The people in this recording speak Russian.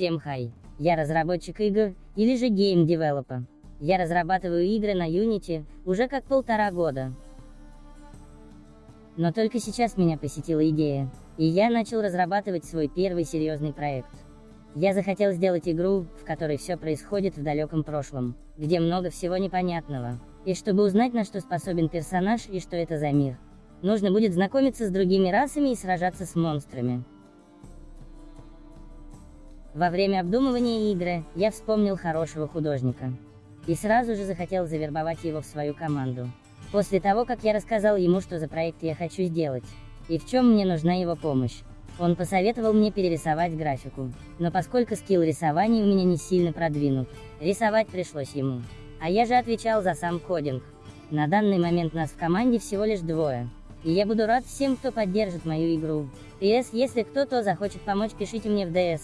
Всем хай. Я разработчик игр, или же game developer. Я разрабатываю игры на Unity, уже как полтора года. Но только сейчас меня посетила идея, и я начал разрабатывать свой первый серьезный проект. Я захотел сделать игру, в которой все происходит в далеком прошлом, где много всего непонятного. И чтобы узнать, на что способен персонаж и что это за мир, нужно будет знакомиться с другими расами и сражаться с монстрами. Во время обдумывания игры, я вспомнил хорошего художника. И сразу же захотел завербовать его в свою команду. После того, как я рассказал ему, что за проект я хочу сделать, и в чем мне нужна его помощь, он посоветовал мне перерисовать графику. Но поскольку скилл рисования у меня не сильно продвинут, рисовать пришлось ему. А я же отвечал за сам кодинг. На данный момент нас в команде всего лишь двое. И я буду рад всем, кто поддержит мою игру. PS, если кто-то захочет помочь, пишите мне в DS.